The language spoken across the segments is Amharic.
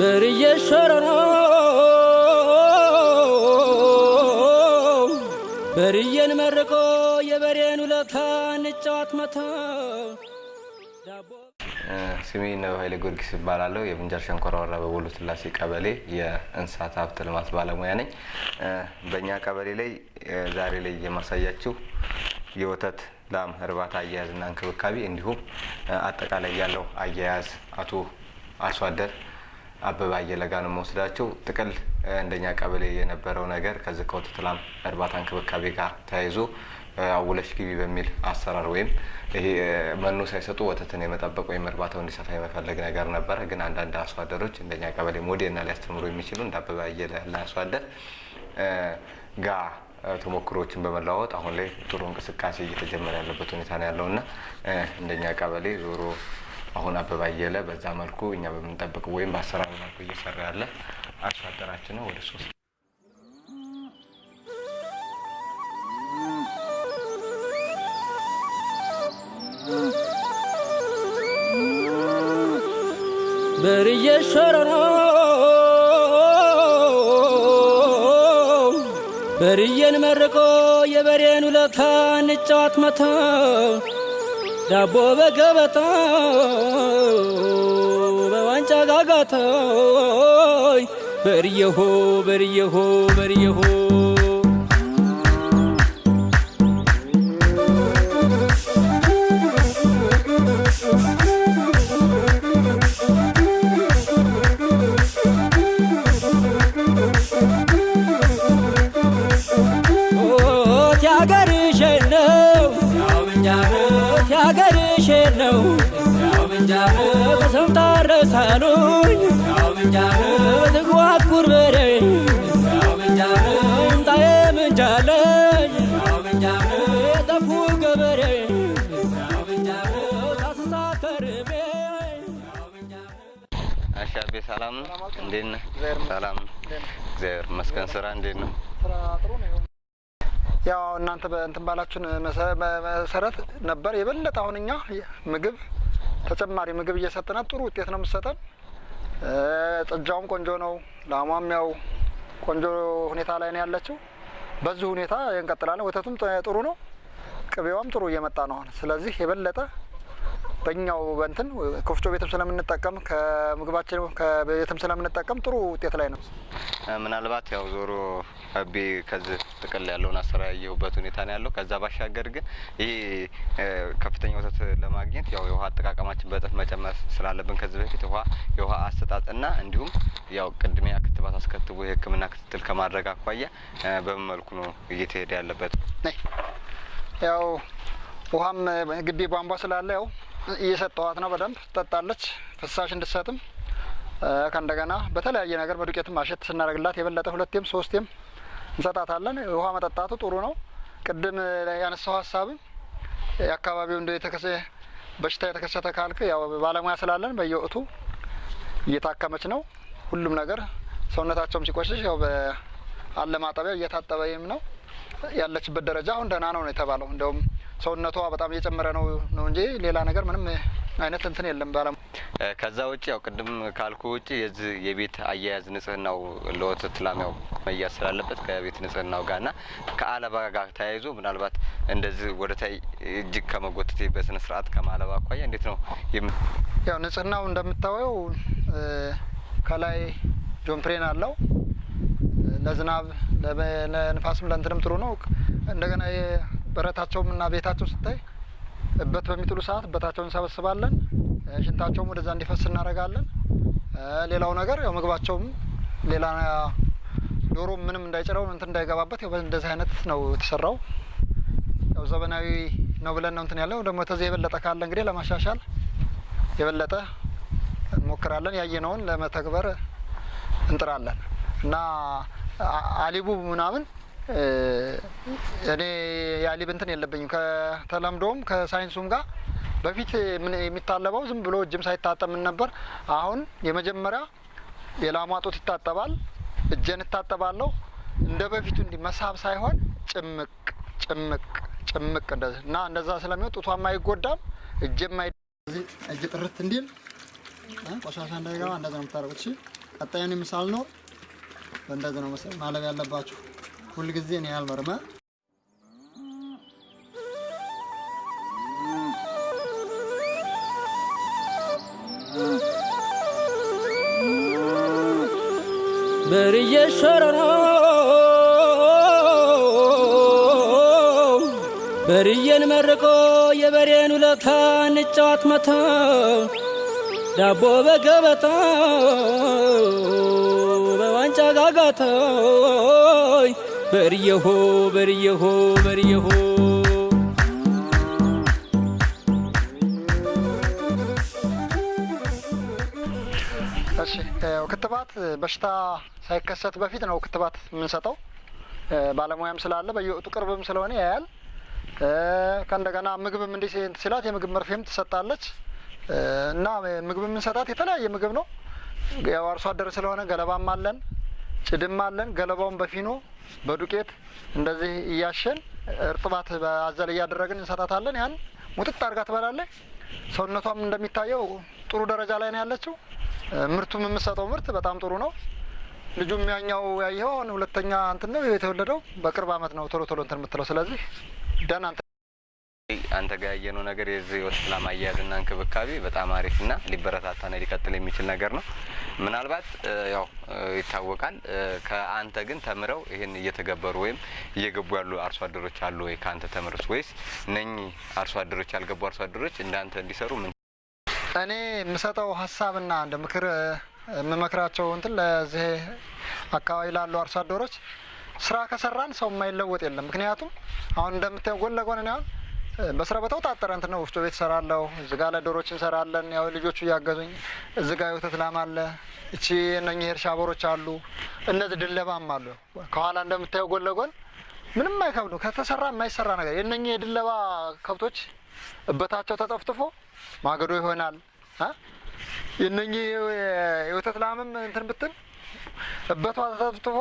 ብርዬ ሸረሮ በርዬን መርቆ የበሬን ውለታ እንጫዋት መታ ስሜ ነው ኃይሌ ጊዮርጊስ ይባላለሁ። የምንጃር ሸንኮራ ወረዳ በቦሎ ስላሴ ቀበሌ የእንስሳት ሀብት ልማት ባለሙያ ነኝ። በእኛ ቀበሌ ላይ ዛሬ ላይ የማሳያችሁ የወተት ላም እርባታ አያያዝና እንክብካቤ እንዲሁም አጠቃላይ ያለው አያያዝ አቶ አርሶ አደር አበባ አየለ ጋር ነው የምወስዳቸው። ጥቅል እንደኛ ቀበሌ የነበረው ነገር ከዚህ ከወተት እርባታ እንክብካቤ ጋር ተያይዞ አውለሽ ግቢ በሚል አሰራር ወይም ይሄ መኖ ሳይሰጡ ወተትን የመጠበቅ ወይም እርባታው እንዲሰፋ የመፈለግ ነገር ነበረ። ግን አንዳንድ አርሶ እንደኛ ቀበሌ ሞዴልና ሊያስተምሩ የሚችሉ እንደ አበባ ያለ አርሶ ጋ ተሞክሮችን በመለዋወጥ አሁን ላይ ጥሩ እንቅስቃሴ እየተጀመረ ያለበት ሁኔታ ነው ያለው እና እንደኛ ቀበሌ ዞሮ አሁን አበባ አየለ በዛ መልኩ እኛ በምንጠብቅ ወይም በአሰራር መልኩ እየሰራ ያለ አርሶ አደራችን ነው። ወደ ሶስት ብርዬ ሸረሮ በርዬን መርቆ የበሬን ውለታ እንጫዋት መታ ዳቦ በገበታ በዋንጫ ጋጋታ በርየሆ በርየሆ በርየሆ ረሳሉኝ ትጓጉር በሬ ምጣዬ ምንጃለኝ የጠፉ ገበሬ አሻቤ ሰላም ነው። እንዴት ነህ? ሰላም እግዚአብሔር ይመስገን። ስራ እንዴት ነው? ያው እናንተ በእንትን ባላችሁን መሰረት ነበር የበለጠ አሁን እኛ ምግብ ተጨማሪ ምግብ እየሰጠናት ጥሩ ውጤት ነው የምትሰጠን። ጥጃውም ቆንጆ ነው፣ ላሟም ያው ቆንጆ ሁኔታ ላይ ነው ያለችው። በዚህ ሁኔታ እንቀጥላለን። ወተቱም ጥሩ ነው፣ ቅቤዋም ጥሩ እየመጣ ነው ስለዚህ የበለጠ በእኛው በእንትን ከወፍጮ ቤትም ስለምንጠቀም ከምግባችን ከቤትም ስለምንጠቀም ጥሩ ውጤት ላይ ነው። ምናልባት ያው ዞሮ አቤ ከዚህ ጥቅል ያለውን አሰራ ያየሁበት ሁኔታ ነው ያለው። ከዛ ባሻገር ግን ይሄ እ፣ ከፍተኛ ወተት ለማግኘት ያው የውሃ አጠቃቀማችን በእጥፍ መጨመር ስላለብን ከዚህ በፊት ውሃ የውሃ አሰጣጥና እንዲሁም ያው ቅድሚያ ክትባት አስከትቦ የሕክምና ክትትል ከማድረግ አኳያ በምን መልኩ ነው እየተሄደ ያለበት? ያው ውሃም ግቢ ቧንቧ ስላለ ያው እየሰጠዋት ነው። በደንብ ትጠጣለች። ፍሳሽ እንድትሰጥም ከእንደገና በተለያየ ነገር በዱቄትም ማሸት ስናደርግላት የበለጠ ሁለቴም ሶስቴም እንሰጣታለን። ውሃ መጠጣቱ ጥሩ ነው። ቅድም ያነሳው ሀሳብም የአካባቢው እንደ የተከሰ በሽታ የተከሰተ ካልክ ያው ባለሙያ ስላለን በየወቅቱ እየታከመች ነው። ሁሉም ነገር ሰውነታቸውም ሲቆሽሽ ያው በአለ ማጠቢያ እየታጠበም ነው ያለችበት ደረጃ አሁን ደህና ነው ነው የተባለው። እንዲያውም ሰውነቷ በጣም እየጨመረ ነው ነው እንጂ ሌላ ነገር ምንም አይነት እንትን የለም። ባለ ከዛ ውጭ ያው ቅድም ካልኩ ውጭ የዚህ የቤት አያያዝ ንጽህናው ለወተት ላም ያው መያዝ ስላለበት ከቤት ንጽህናው ጋር ና ከአለባ ጋር ተያይዞ ምናልባት እንደዚህ ወደ ታይ እጅግ ከመጎተት በስነ ስርዓት ከማለባ አኳያ እንዴት ነው ያው ንጽህናው እንደምታየው ከላይ ጆንፕሬን አለው ለዝናብ ለንፋስም ለእንትንም ጥሩ ነው። እንደገና በረታቸውም እና ቤታቸው ስታይ እበት በሚጥሉ ሰዓት እበታቸውን እንሰበስባለን። ሽንታቸውም ወደዛ እንዲፈስ እናደርጋለን። ሌላው ነገር ያው ምግባቸውም ሌላ ዶሮ ምንም እንዳይጭረው እንትን እንዳይገባበት ያው እንደዚህ አይነት ነው የተሰራው። ያው ዘመናዊ ነው ብለን ነው እንትን ያለው። ደግሞ ተዚህ የበለጠ ካለ እንግዲህ ለማሻሻል የበለጠ እንሞክራለን። ያየነውን ለመተግበር እንጥራለን እና አሊቡ ምናምን እኔ የአሊብ እንትን የለብኝም ከተለምዶም ከሳይንሱም ጋር በፊት የሚታለበው ዝም ብሎ እጅም ሳይታጠብ ነበር። አሁን የመጀመሪያ የላሟ ጡት ይታጠባል፣ እጄን እታጠባለሁ። እንደ በፊቱ እንዲህ መሳብ ሳይሆን ጭምቅ ጭምቅ ጭምቅ እንደዚህ እና እንደዛ ስለሚሆን ጡቷም አይጎዳም፣ እጄም አይ እጅ ጥርት እንዲል ቆሻሻ እንዳይገባ እንደዛ ነው የምታደርጉት። ቀጣዩን ምሳል ነው። በእንደዚህ ነው ማለብ ያለባችሁ። ሁልጊዜ እኔ ያልመርመ በርዬ ሸረሮ በርዬን መርቆ የበሬን ውለታ እንጫዋት መታ ዳቦ በገበታ በዋንጫ ጋጋታ በርየሆ በርየሆ በርየሆ እሺ ክትባት በሽታ ሳይከሰት በፊት ነው ክትባት የምንሰጠው። ባለሙያም ስላለ በየወቅቱ ቅርብም ስለሆነ ያያል። ከእንደገና ምግብም እንዲህ ሲላት የምግብ መርፌም ትሰጣለች እና ምግብ የምንሰጣት የተለያየ ምግብ ነው። ያው አርሶ አደር ስለሆነ ገለባም አለን፣ ጭድም አለን። ገለባውን በፊኖ በዱቄት እንደዚህ እያሸን እርጥባት በአዘል እያደረግን እንሰጣታለን። ያን ሙጥጥ አድርጋ ትበላለች። ሰውነቷም እንደሚታየው ጥሩ ደረጃ ላይ ነው ያለችው። ምርቱም የምሰጠው ምርት በጣም ጥሩ ነው። ልጁም ያኛው ያየኸው ሁለተኛ እንትን ነው የተወለደው በቅርብ አመት ነው ቶሎ ቶሎ እንትን የምትለው ስለዚህ ደህና አንተ ጋር ያየነው ነገር የዚህ የወስላ ማያያዝና እንክብካቤ በጣም አሪፍና ሊበረታታና ሊቀጥል የሚችል ነገር ነው። ምናልባት ያው ይታወቃል ከአንተ ግን ተምረው ይህን እየተገበሩ ወይም እየገቡ ያሉ አርሶ አደሮች አሉ ወይ? ከአንተ ተምረስ ወይስ እነኚህ አርሶ አደሮች ያልገቡ አርሶ አደሮች እንዳንተ እንዲሰሩ ምን እኔ የምሰጠው ሀሳብና እንደ ምክር የምመክራቸው እንትን ለዚህ አካባቢ ላሉ አርሶ አደሮች ስራ ከሰራን ሰው የማይለወጥ የለም። ምክንያቱም አሁን እንደምታየው ጎን ለጎን እኔ አሁን በስራ በተውጣጠረ እንትን ወፍጮ ቤት እሰራለሁ። እዚህ ጋ ለዶሮች እንሰራለን። ያው ልጆቹ እያገዙኝ እዚህ ጋ የወተት ላም አለ። እቺ እነኚህ የእርሻ ቦሮች አሉ። እነዚህ ድለባም አሉ። ከኋላ እንደምታየው ጎን ለጎን ምንም አይከብዱ። ከተሰራ የማይሰራ ነገር የእነኚህ የድለባ ከብቶች እበታቸው ተጠፍጥፎ ማገዶ ይሆናል።? የእነኚህ የወተት ላምም እንትን ብትል እበቷ ተጠፍጥፎ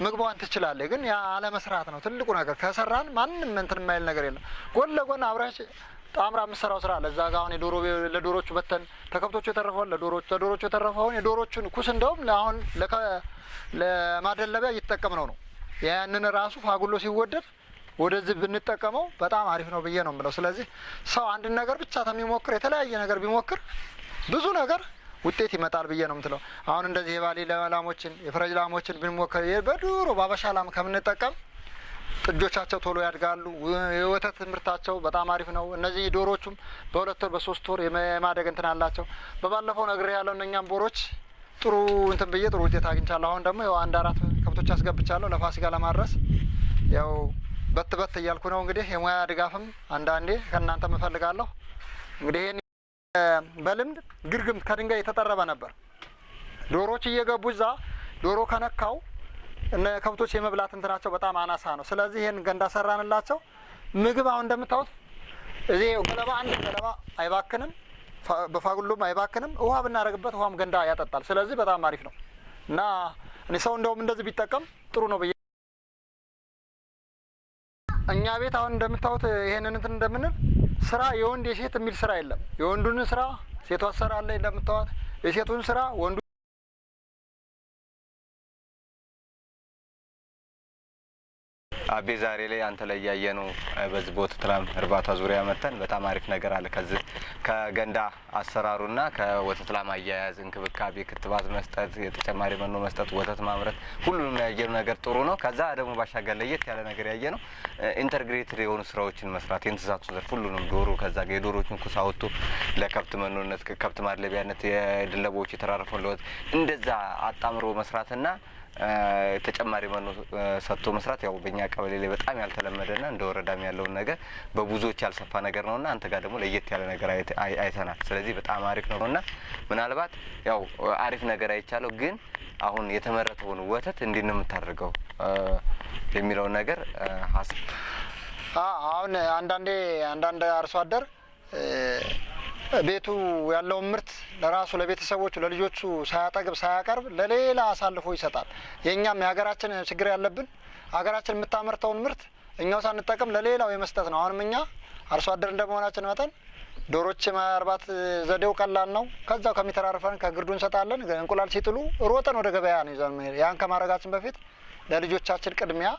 ምግቧን ትችላለች። ግን ያ አለመስራት ነው ትልቁ ነገር። ከሰራን ማንም እንትን የማይል ነገር የለም። ጎን ለጎን አብረሽ ጣምራ የምሰራው ስራ አለ። እዛ ጋ አሁን የዶሮ ለዶሮቹ በተን ተከብቶቹ የተረፈውን ለዶሮቹ ለዶሮቹ የተረፈውን የዶሮቹን ኩስ እንደውም አሁን ለማደለቢያ እየተጠቀምነው ነው። ያንን ራሱ ፋጉሎ ሲወደድ ወደዚህ ብንጠቀመው በጣም አሪፍ ነው ብዬ ነው የምለው። ስለዚህ ሰው አንድን ነገር ብቻ ከሚሞክር የተለያየ ነገር ቢሞክር ብዙ ነገር ውጤት ይመጣል ብዬ ነው የምትለው። አሁን እንደዚህ የባሌ ላሞችን የፈረጅ ላሞችን ብንሞክር በድሮ ባበሻ ላም ከምንጠቀም ጥጆቻቸው ቶሎ ያድጋሉ። የወተት ምርታቸው በጣም አሪፍ ነው። እነዚህ ዶሮቹም በሁለት ወር በሶስት ወር የማደግ እንትን አላቸው። በባለፈው ነግሬ ያለው እነኛም ቦሮች ጥሩ እንትን ብዬ ጥሩ ውጤት አግኝቻለሁ። አሁን ደግሞ ያው አንድ አራት ከብቶች አስገብቻለሁ ለፋሲካ ለማድረስ ያው በት በት እያልኩ ነው። እንግዲህ የሙያ ድጋፍም አንዳንዴ ከእናንተ እፈልጋለሁ። እንግዲህ በልምድ ግርግም ከድንጋይ የተጠረበ ነበር። ዶሮዎች እየገቡ እዛ ዶሮ ከነካው እነ ከብቶች የመብላት እንትናቸው በጣም አናሳ ነው። ስለዚህ ይህን ገንዳ ሰራንላቸው። ምግብ አሁን እንደምታዩት እዚህ ገለባ አንድ ገለባ አይባክንም፣ በፋጉሎም አይባክንም። ውሃ ብናደርግበት ውሃም ገንዳ ያጠጣል። ስለዚህ በጣም አሪፍ ነው እና እኔ ሰው እንደውም እንደዚህ ቢጠቀም ጥሩ ነው ብዬ እኛ ቤት አሁን እንደምታዩት ይሄንን እንትን እንደምንል ስራ የወንድ የሴት የሚል ስራ የለም። የወንዱን ስራ ሴቷ ትሰራለች እንደምታዩት፣ የሴቱን ስራ ወንዱ አቤ ዛሬ ላይ አንተ ላይ ያየነው በዚህ በወተት ላም እርባታ ዙሪያ መተን በጣም አሪፍ ነገር አለ። ከዚህ ከገንዳ አሰራሩና ከወተት ላም አያያዝ፣ እንክብካቤ፣ ክትባት መስጠት፣ የተጨማሪ መኖ መስጠት፣ ወተት ማምረት ሁሉንም ያየነው ነገር ጥሩ ነው። ከዛ ደግሞ ባሻገር ለየት ያለ ነገር ያየነው integrated የሆኑ ስራዎችን መስራት የእንስሳቱ ዘርፍ ሁሉንም ዶሮ ከዛ ጋር የዶሮችን ኩስ አውጥቶ ለከብት መኖነት ከብት ማድለቢያነት የድለቦች የተራረፈውን ለወት እንደዛ አጣምሮ መስራትና ተጨማሪ መኖ ሰጥቶ መስራት ያው በእኛ ቀበሌ ላይ በጣም ያልተለመደና እንደ ወረዳም ያለውን ነገር በብዙዎች ያልሰፋ ነገር ነውና አንተ ጋር ደግሞ ለየት ያለ ነገር አይተናል። ስለዚህ በጣም አሪፍ ነው እና ምናልባት ያው አሪፍ ነገር አይቻለው፣ ግን አሁን የተመረተውን ወተት እንዴት ነው የምታደርገው የሚለውን ነገር አሁን አንዳንዴ አንዳንድ አርሶ አደር ቤቱ ያለውን ምርት ለራሱ ለቤተሰቦቹ ለልጆቹ ሳያጠግብ ሳያቀርብ ለሌላ አሳልፎ ይሰጣል። የእኛም የሀገራችን ችግር ያለብን ሀገራችን የምታመርተውን ምርት እኛው ሳንጠቀም ለሌላው የመስጠት ነው። አሁንም እኛ አርሶ አደር እንደመሆናችን መጠን ዶሮች ማርባት ዘዴው ቀላል ነው። ከዛው ከሚተራርፈን ከግርዱ እንሰጣለን። እንቁላል ሲጥሉ ሮጠን ወደ ገበያ ነው ይዘን መሄድ። ያን ከማድረጋችን በፊት ለልጆቻችን ቅድሚያ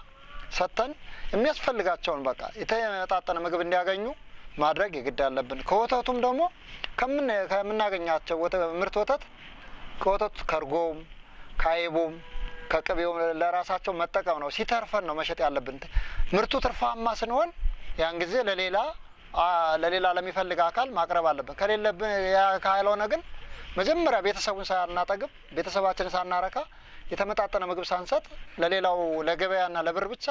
ሰጥተን የሚያስፈልጋቸውን በቃ የተመጣጠነ ምግብ እንዲያገኙ ማድረግ የግድ አለብን። ከወተቱም ደግሞ ከምናገኛቸው ምርት ወተት ከወተቱ ከእርጎም ከአይቡም ከቅቤውም ለራሳቸው መጠቀም ነው። ሲተርፈን ነው መሸጥ ያለብን። ምርቱ ትርፋማ ስንሆን ያን ጊዜ ለሌላ ለሌላ ለሚፈልግ አካል ማቅረብ አለብን። ከሌለብን ካልሆነ ግን መጀመሪያ ቤተሰቡን ሳናጠግብ ቤተሰባችንን ሳናረካ የተመጣጠነ ምግብ ሳንሰጥ ለሌላው ለገበያና ለብር ብቻ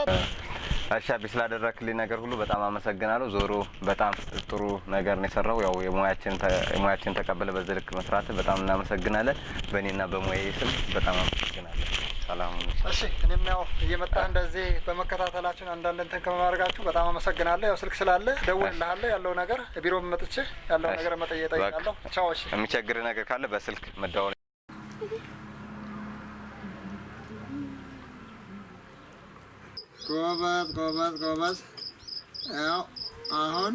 አቢ ስላደረክልኝ ነገር ሁሉ በጣም አመሰግናለሁ። ዞሮ በጣም ጥሩ ነገር ነው የሰራው። ያው የሙያችን ተቀበለ በዚህ ልክ መስራት በጣም እናመሰግናለን። በእኔና በሙያዬ ስም በጣም አመሰግናለን። ሰላም እሺ እኔም ያው እየመጣ እንደዚህ በመከታተላችን አንዳንድ እንትን ከማድረጋችሁ በጣም አመሰግናለሁ። ያው ስልክ ስላለ ደውልልሃለሁ ያለው ነገር ቢሮ መጥቼ ያለው ነገር መጠየቅ እጠይቃለሁ። ቻው። እሺ የሚቸግር ነገር ካለ በስልክ መደወል ጎበዝ ጎበዝ ጎበዝ። ያው አሁን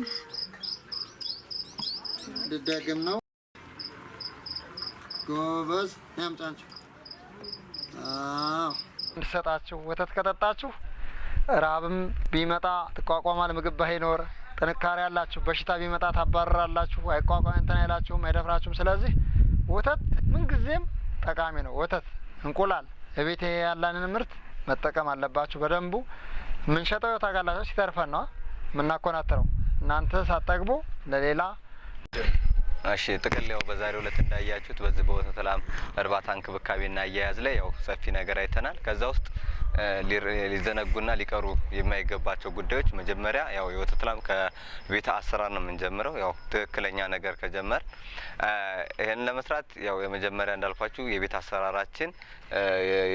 ልደግም ነው። ጎበዝ ያምጫንችሁ። አዎ ወተት ከጠጣችሁ ራብም ቢመጣ ትቋቋማል። ምግብ ባይኖር ጥንካሬ ያላችሁ፣ በሽታ ቢመጣ ታባረራላችሁ። አይቋቋም እንትን አይላችሁም፣ አይደፍራችሁም። ስለዚህ ወተት ምንጊዜም ጠቃሚ ነው። ወተት፣ እንቁላል እቤት ያለንን ምርት መጠቀም አለባችሁ በደንቡ። የምንሸጠው አጋላቸው ሲተርፈን ነው የምናኮናትረው። እናንተ ሳጠግቡ ለሌላ እሺ ጥቅል ያው በዛሬው ዕለት እንዳያችሁት በዚህ በወተት ላም እርባታ እንክብካቤና አያያዝ ላይ ያው ሰፊ ነገር አይተናል። ከዛ ውስጥ ሊዘነጉና ሊቀሩ የማይገባቸው ጉዳዮች መጀመሪያ ያው የወተት ላም ከቤተ አሰራር ነው የምንጀምረው። ያው ትክክለኛ ነገር ከጀመር ይህን ለመስራት ያው የመጀመሪያ እንዳልኳችሁ የቤት አሰራራችን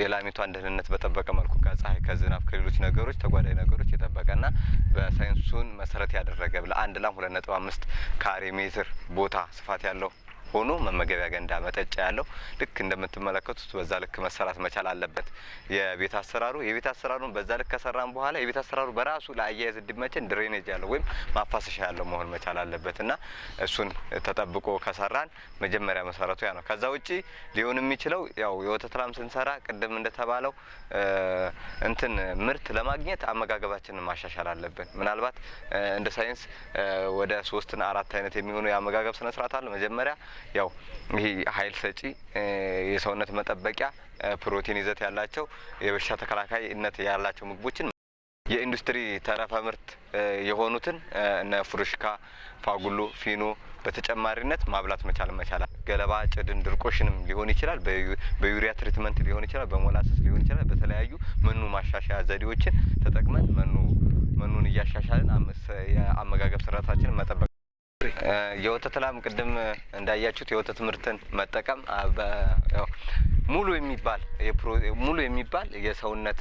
የላሚቷን ደህንነት በጠበቀ መልኩ ከፀሐይ፣ ከዝናብ፣ ከሌሎች ነገሮች ተጓዳኝ ነገሮች የጠበቀና በሳይንሱን መሰረት ያደረገ ለአንድ ላም ሁለት ነጥብ አምስት ካሬ ሜትር ቦታ ስፋት ያለው ሆኖ መመገቢያ ገንዳ መጠጫ ያለው ልክ እንደምትመለከቱት በዛ ልክ መሰራት መቻል አለበት። የቤት አሰራሩ የቤት አሰራሩን በዛ ልክ ከሰራን በኋላ የቤት አሰራሩ በራሱ ለአያያዝ እንዲመቸን ድሬኔጅ ያለው ወይም ማፋሰሻ ያለው መሆን መቻል አለበት እና እሱን ተጠብቆ ከሰራን መጀመሪያ መሰረቱ ያ ነው። ከዛ ውጪ ሊሆን የሚችለው ያው የወተት ላም ስንሰራ ቅድም እንደተባለው እንትን ምርት ለማግኘት አመጋገባችንን ማሻሻል አለብን። ምናልባት እንደ ሳይንስ ወደ ሶስትና አራት አይነት የሚሆኑ የአመጋገብ ስነ ስርዓት አለ። መጀመሪያ ያው ይሄ ኃይል ሰጪ የሰውነት መጠበቂያ ፕሮቲን ይዘት ያላቸው የበሽታ ተከላካይነት ያላቸው ምግቦችን የኢንዱስትሪ ተረፈ ምርት የሆኑትን እነ ፍሩሽካ፣ ፋጉሎ፣ ፊኖ በተጨማሪነት ማብላት መቻል መቻል ገለባ፣ ጭድን፣ ድርቆሽንም ሊሆን ይችላል። በዩ- በዩሪያ treatment ሊሆን ይችላል። በሞላሰስ ሊሆን ይችላል። በተለያዩ መኖ ማሻሻያ ዘዴዎችን ተጠቅመን መኖ መኖን እያሻሻልን የአመጋገብ ስርዓታችንን መጠበቅ የወተት ላም ቅድም እንዳያችሁት የወተት ምርትን መጠቀም ሙሉ የሚባል ሙሉ የሚባል የሰውነት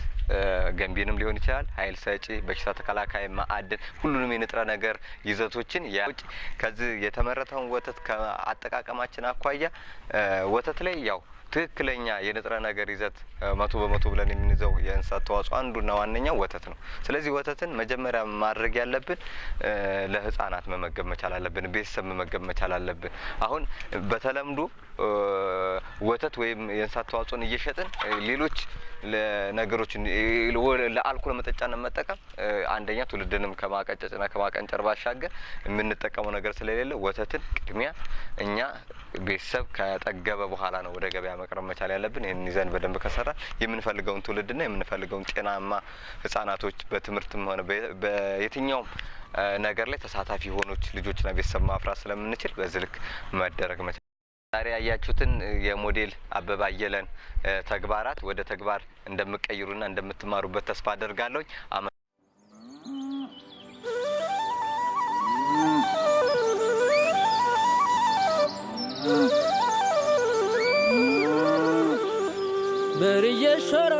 ገንቢንም ሊሆን ይችላል፣ ኃይል ሰጪ፣ በሽታ ተከላካይ፣ ማዕድን፣ ሁሉንም የንጥረ ነገር ይዘቶችን ያውጭ ከዚህ የተመረተውን ወተት ከአጠቃቀማችን አኳያ ወተት ላይ ያው ትክክለኛ የንጥረ ነገር ይዘት መቶ በመቶ ብለን የምንይዘው የእንስሳት ተዋጽኦ አንዱና ዋነኛው ወተት ነው። ስለዚህ ወተትን መጀመሪያ ማድረግ ያለብን እ፣ ለሕፃናት መመገብ መቻል አለብን። ቤተሰብ መመገብ መቻል አለብን። አሁን በተለምዶ ወተት ወይም የእንስሳት ተዋጽኦን እየሸጥን ሌሎች ለ- ለአልኮል መጠጫነት መጠቀም አንደኛ ትውልድንም ከማቀጨጭና ከማቀንጨር ባሻገር የምንጠቀመው ነገር ስለሌለ ወተትን ቅድሚያ እኛ ቤተሰብ ከጠገበ በኋላ ነው ወደ ገበያ መቅረብ መቻል ያለብን። ይህን ይዘን በደንብ ከሰራ የምንፈልገውን ትውልድና የምንፈልገውን ጤናማ ህጻናቶች በትምህርትም ሆነ በየትኛውም ነገር ላይ ተሳታፊ የሆኖች ልጆችና ቤተሰብ ማፍራት ስለምንችል በዚህ ልክ መደረግ መቻል ዛሬ ያያችሁትን የሞዴል አበባ አየለን ተግባራት ወደ ተግባር እንደምቀይሩና እንደምትማሩበት ተስፋ አደርጋለሁ። በርዬ ሸራ